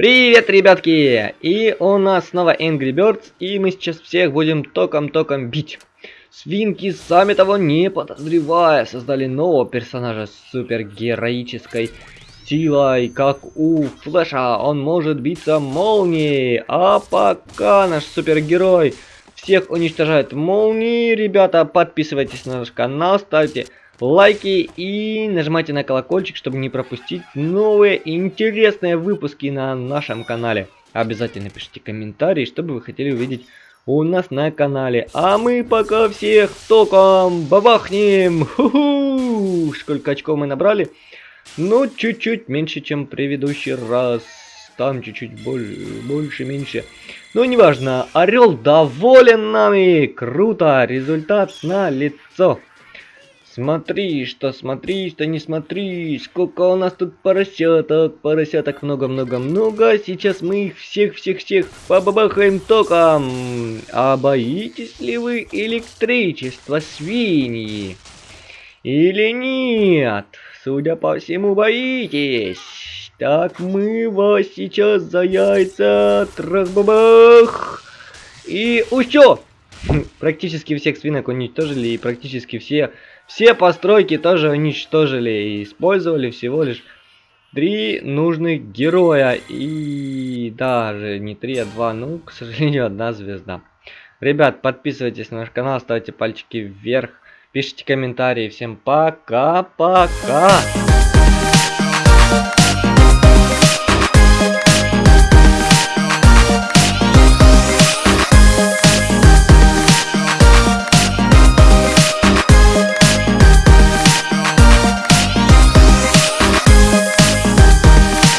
Привет, ребятки! И у нас снова Angry Birds, и мы сейчас всех будем током-током бить. Свинки, сами того не подозревая, создали нового персонажа с супергероической силой, как у Флэша. Он может биться молнией, а пока наш супергерой всех уничтожает молнией, ребята, подписывайтесь на наш канал, ставьте лайки и нажимайте на колокольчик, чтобы не пропустить новые интересные выпуски на нашем канале. Обязательно пишите комментарии, что бы вы хотели увидеть у нас на канале. А мы пока всех током бабахнем. Ху-ху! Сколько очков мы набрали? Ну, чуть-чуть меньше, чем предыдущий раз. Там чуть-чуть больше, меньше. Ну, неважно. Орел доволен нами. Круто. Результат на лицо. Смотри, что смотри, что не смотри, сколько у нас тут поросяток, поросяток много-много-много. Сейчас мы их всех-всех-всех побабахаем током. А боитесь ли вы электричества, свиньи? Или нет? Судя по всему, боитесь. Так мы вас сейчас за яйца трах-бабах. И усё! Практически всех свинок уничтожили и практически все все постройки тоже уничтожили и использовали всего лишь три нужных героя. И даже не три, а два. Ну, к сожалению, одна звезда. Ребят, подписывайтесь на наш канал, ставьте пальчики вверх, пишите комментарии. Всем пока-пока!